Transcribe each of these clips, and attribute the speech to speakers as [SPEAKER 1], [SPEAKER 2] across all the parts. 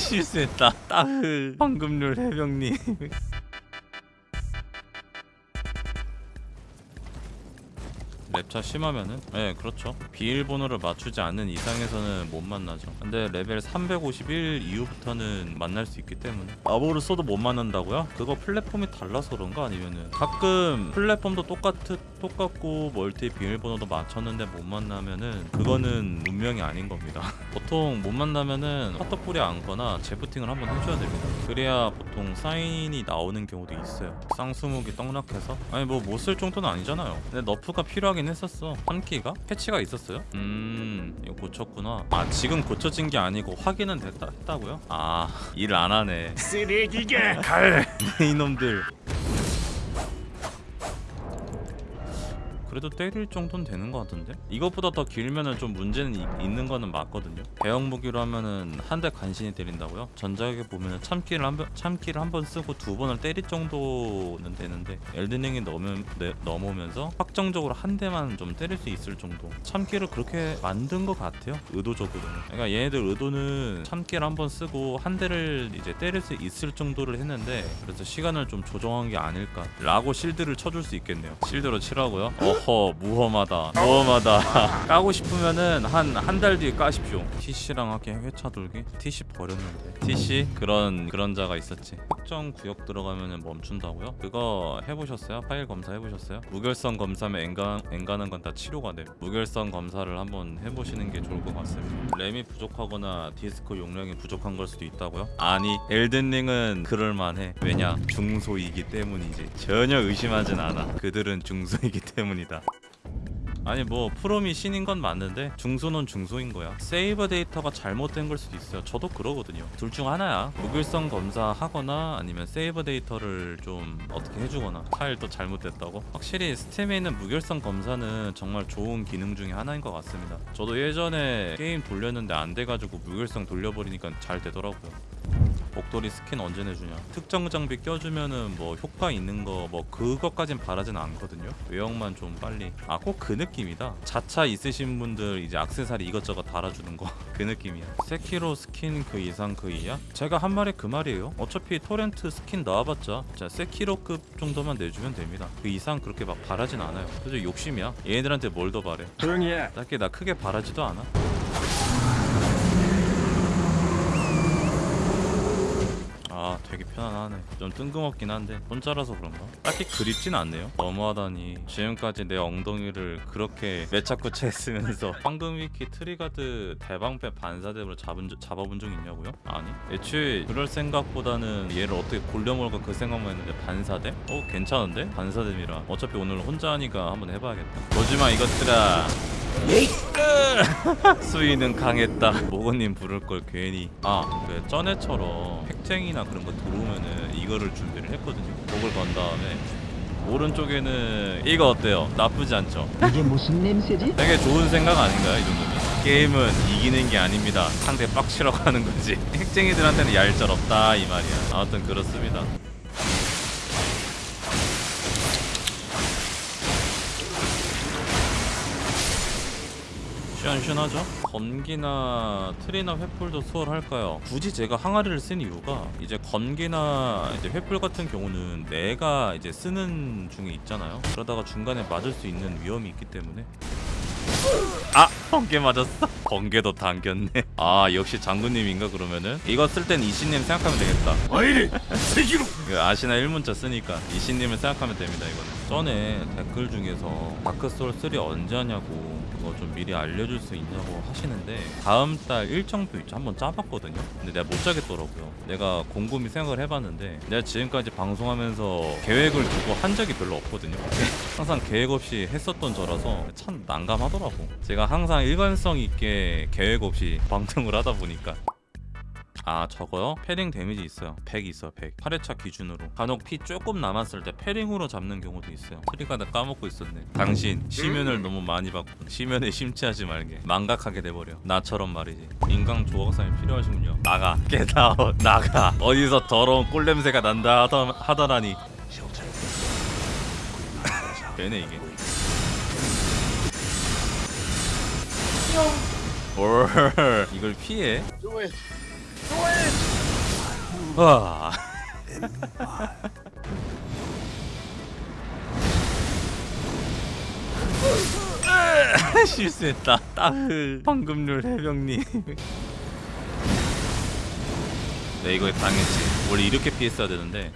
[SPEAKER 1] 실수했다. 따흐 황금률 해병님 랩차 심하면은? 네 그렇죠. 비밀번호를 맞추지 않는 이상에서는 못 만나죠. 근데 레벨 351 이후부터는 만날 수 있기 때문에. 아보를 써도 못 만난다고요? 그거 플랫폼이 달라서 그런가 아니면은. 가끔 플랫폼도 똑같 똑같고 멀티 비밀번호도 맞췄는데 못 만나면은 그거는 운명이 아닌 겁니다. 보통 못 만나면은 핫도풀이 안거나 재부팅을 한번 해줘야 됩니다. 그래야 보통 사인이 나오는 경우도 있어요. 쌍수목이 떡락해서? 아니 뭐 못 쓸 정도는 아니잖아요. 근데 너프가 필요하긴 했었어 3키가? 패치가 있었어요? 음 이거 고쳤구나 아 지금 고쳐진 게 아니고 확인은 됐다 했다고요? 아 일 안 하네
[SPEAKER 2] 쓰레기가
[SPEAKER 1] 갈 이놈들 그래도 때릴 정도는 되는 것 같은데? 이것보다 더 길면은 좀 문제는 이- 있는 거는 맞거든요 대형 무기로 하면은 한 대 간신히 때린다고요? 전작에 보면은 참기를 한 번, 참기를 한 번 쓰고 두 번을 때릴 정도는 되는데 엘든링이 넘으, 네, 넘어오면서 확정적으로 한 대만 좀 때릴 수 있을 정도 참기를 그렇게 만든 것 같아요 의도적으로는 그러니까 얘네들 의도는 참기를 한 번 쓰고 한 대를 이제 때릴 수 있을 정도를 했는데 그래서 시간을 좀 조정한 게 아닐까 라고 실드를 쳐줄 수 있겠네요 실드로 치라고요? 어허 무험하다 무험하다. 까고 싶으면은 한 한 달 뒤에 까십시오. TC랑 하게 회차 돌기? TC 버렸는데. TC 그런 그런 자가 있었지. 특정 구역 들어가면은 멈춘다고요? 그거 해보셨어요? 파일 검사 해보셨어요? 무결성 검사면 엔간, 엔간한 건 다 치료가 돼. 무결성 검사를 한번 해보시는 게 좋을 것 같습니다. 램이 부족하거나 디스크 용량이 부족한 걸 수도 있다고요? 아니 엘든링은 그럴만해. 왜냐? 중소이기 때문이지. 전혀 의심하진 않아. 그들은 중소이기 때문이다 아니 뭐 프롬이 신인 건 맞는데 중소는 중소인 거야. 세이브 데이터가 잘못된 걸 수도 있어요. 저도 그러거든요. 둘 중 하나야. 무결성 검사 하거나 아니면 세이브 데이터를 좀 어떻게 해주거나 파일도 잘못됐다고? 확실히 스팀에 있는 무결성 검사는 정말 좋은 기능 중에 하나인 것 같습니다. 저도 예전에 게임 돌렸는데 안 돼가지고 무결성 돌려버리니까 잘 되더라고요 복돌이 스킨 언제 내주냐? 특정 장비 껴주면은 뭐 효과 있는 거 뭐 그것까진 바라진 않거든요. 외형만 좀 빨리. 아 꼭 그 느낌이다. 자차 있으신 분들 이제 악세사리 이것저것 달아주는 거. 그 느낌이야. 세키로 스킨 그 이상 그 이하? 제가 한 말이 그 말이에요. 어차피 토렌트 스킨 나와봤자 자 세키로급 정도만 내주면 됩니다. 그 이상 그렇게 막 바라진 않아요. 그래서 욕심이야. 얘네들한테 뭘 더 바래?
[SPEAKER 2] 조용히 해.
[SPEAKER 1] 딱히 나 크게 바라지도 않아 아 되게 편안하네 좀 뜬금없긴 한데 혼자라서 그런가? 딱히 그립진 않네요 너무하다니 지금까지 내 엉덩이를 그렇게 めちゃくちゃ 쓰면서 황금위키 트리가드 대방패 반사대로 잡아본 적 있냐고요? 아니 애초에 그럴 생각보다는 얘를 어떻게 골려먹을까 그 생각만 했는데 반사대? 어 괜찮은데? 반사뎀이라 어차피 오늘 혼자 하니까 한번 해봐야겠다 보지마 이것들아 수위는 강했다. 모건님 부를 걸 괜히. 아그 전에처럼 팩쟁이나 그런 거 들어오면은 이거를 준비를 했거든요. 목을 건 다음에. 오른쪽에는 이거 어때요? 나쁘지 않죠?
[SPEAKER 3] 이게 무슨 냄새지?
[SPEAKER 1] 되게 좋은 생각 아닌가요 이 정도면? 게임은 이기는 게 아닙니다. 상대 빡치라고 하는 거지. 핵쟁이들한테는 얄짤 없다 이 말이야. 아무튼 그렇습니다 시원시원하죠? 건기나 트리나 횃불도 수월할까요? 굳이 제가 항아리를 쓴 이유가 이제 건기나 이제 횃불 같은 경우는 내가 이제 쓰는 중에 있잖아요 그러다가 중간에 맞을 수 있는 위험이 있기 때문에 아! 번개 맞았어? 번개도 당겼네 아 역시 장군님인가 그러면은 이거 쓸 땐 이신님 생각하면 되겠다
[SPEAKER 2] 와이리 세기로.
[SPEAKER 1] 그 아시나 1문자 쓰니까 이신님을 생각하면 됩니다 이거는 전에 댓글 중에서 다크소울 3 언제 하냐고 그거 좀 미리 알려줄 수 있냐고 하시는데 다음 달 일정표 있죠? 한번 짜봤거든요. 근데 내가 못 짜겠더라고요. 내가 곰곰이 생각을 해봤는데 내가 지금까지 방송하면서 계획을 두고 한 적이 별로 없거든요. 항상 계획 없이 했었던 저라서 참 난감하더라고. 제가 항상 일관성 있게 계획 없이 방송을 하다 보니까 아 저거요? parrying 데미지 있어요. 100 있어 100 8회차 기준으로. 간혹 피 조금 남았을 때 parrying으로 잡는 경우도 있어요. 트리가 다 까먹고 있었네. 당신 심연을 너무 많이 받고 심연에 심취하지 말게. 망각하게 돼버려. 나처럼 말이지. 인간 조각상이 필요하시군요. 나가. Get out 나가. 어디서 더러운 꼴냄새가 난다 하더, 하더라니. 되네 이게. 올 이걸 피해?
[SPEAKER 2] It.
[SPEAKER 1] 와. 실수했다. 따흐. 황금률 해병님. 네 이거에 당했지. 원래 이렇게 피했어야 되는데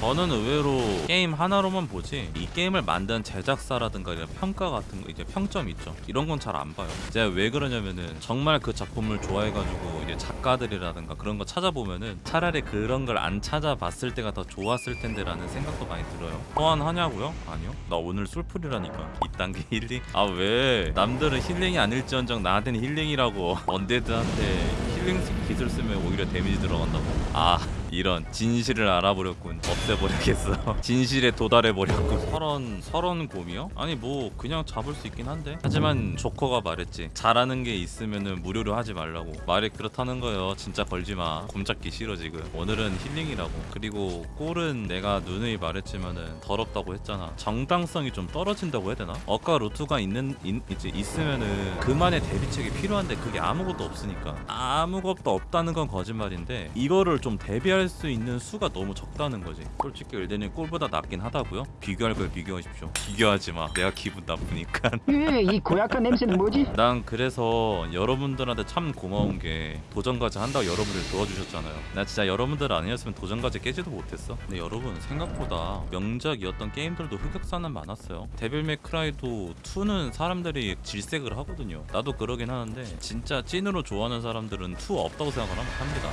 [SPEAKER 1] 저는 의외로 게임 하나로만 보지 이 게임을 만든 제작사라든가 이런 평가 같은 거 이제 평점 있죠. 이런 건 잘 안 봐요. 제가 왜 그러냐면은 정말 그 작품을 좋아해가지고 이제 작가들이라든가 그런 거 찾아보면은 차라리 그런 걸 안 찾아봤을 때가 더 좋았을 텐데 라는 생각도 많이 들어요. 소환하냐고요? 아니요. 나 오늘 솔플이라니까. 이딴 게 힐링? 아 왜? 남들은 힐링이 아닐지언정 나한테는 힐링이라고. undead한테 힐링 기술 쓰면 오히려 데미지 들어간다고. 아 이런 진실을 알아버렸군. 없애버리겠어. 진실에 도달해버렸군. 서런 서런 곰이요? 아니 뭐 그냥 잡을 수 있긴 한데. 하지만 조커가 말했지. 잘하는 게 있으면은 무료로 하지 말라고. 말이 그렇다는 거예요. 진짜 걸지마. 곰 잡기 싫어 지금. 오늘은 힐링이라고. 그리고 꼴은 내가 누누이 말했지만은 더럽다고 했잖아. 정당성이 좀 떨어진다고 해야 되나? 억까 루트가 있는 인, 이제 있으면은 그만의 대비책이 필요한데 그게 아무것도 없으니까. 아무것도 없다는 건 거짓말인데 이거를 좀 대비할 수 있는 수가 너무 적다는 거지. 솔직히 엘덴이 꼴보다 낫긴 하다고요? 비교할 걸 비교하십시오. 비교하지 마. 내가 기분 나쁘니까.
[SPEAKER 3] 예, 이 고약한 냄새는 뭐지?
[SPEAKER 1] 난 그래서 여러분들한테 참 고마운 게 도전까지 한다고 여러분들 도와주셨잖아요. 나 진짜 여러분들 아니었으면 도전까지 깨지도 못했어. 근데 여러분 생각보다 명작이었던 게임들도 흑역사는 많았어요. 데빌 맥크라이도 2는 사람들이 질색을 하거든요. 나도 그러긴 하는데 진짜 찐으로 좋아하는 사람들은 2 없다고 생각을 함- 합니다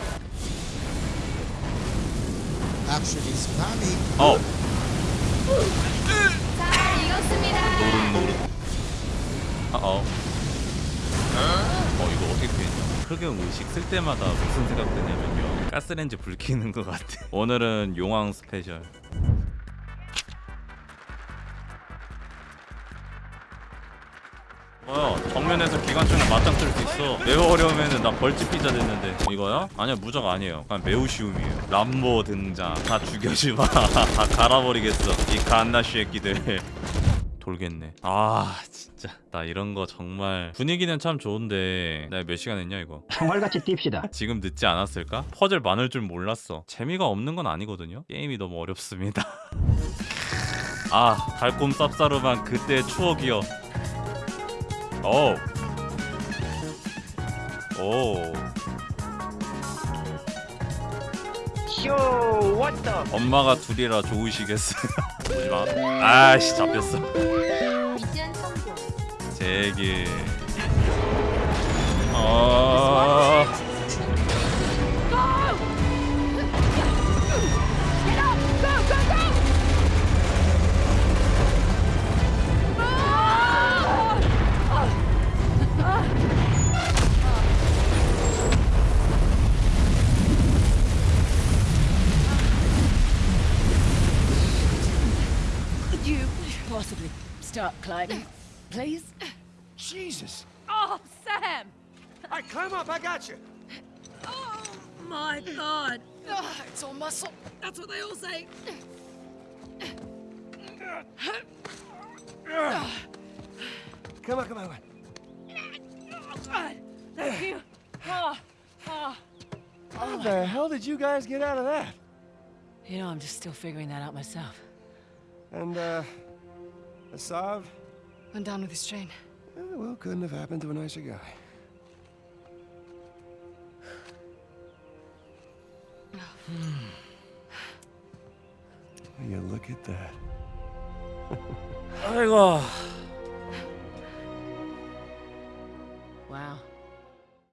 [SPEAKER 4] Actually.
[SPEAKER 1] 어!
[SPEAKER 5] 자, 익었습니다.
[SPEAKER 1] 노릇 노릇 아어 어 이거 어떻게 피했냐 흑염 의식 쓸 때마다 무슨 생각 드냐면요 가스렌지 불 켜는 것 같아 오늘은 용왕 스페셜 정면에서 기관총을 맞짱 뜰 수 있어. 매우 어려우면은 나 벌집 피자 됐는데. 이거야? 아니야 무적 아니에요. 그냥 매우 쉬움이에요. 람보 등장. 다 죽여주마. 다 갈아버리겠어. 이 갓나 쉐끼들. 돌겠네. 아 진짜. 나 이런 거 정말 분위기는 참 좋은데. 나 몇 시간 했냐 이거?
[SPEAKER 3] 총알같이 뜁시다.
[SPEAKER 1] 지금 늦지 않았을까? 퍼즐 많을 줄 몰랐어. 재미가 없는 건 아니거든요? 게임이 너무 어렵습니다. 아 달콤 쌉싸름한 그때의 추억이여 오. 오.
[SPEAKER 3] 쇼, what the?
[SPEAKER 1] 엄마가 둘이라 좋으시겠어요. 보지 마. 아씨 잡혔어.
[SPEAKER 5] 미션 성공.
[SPEAKER 1] 제기. 어.
[SPEAKER 6] Could you possibly start climbing, please?
[SPEAKER 2] Jesus.
[SPEAKER 6] Oh, Sam!
[SPEAKER 2] I climb up. I got you.
[SPEAKER 6] Oh my God! Ah, it's all muscle. That's what they all say.
[SPEAKER 2] Come on, come on, come on.
[SPEAKER 6] Thank you. Oh, oh.
[SPEAKER 2] How the hell did you guys get out of that?
[SPEAKER 6] You know, I'm just still figuring that out myself.
[SPEAKER 2] And, uh, Asav?
[SPEAKER 6] I'm down with this train.
[SPEAKER 2] Eh, well, couldn't have happened to a nicer guy. Will you look at that?
[SPEAKER 1] 아이고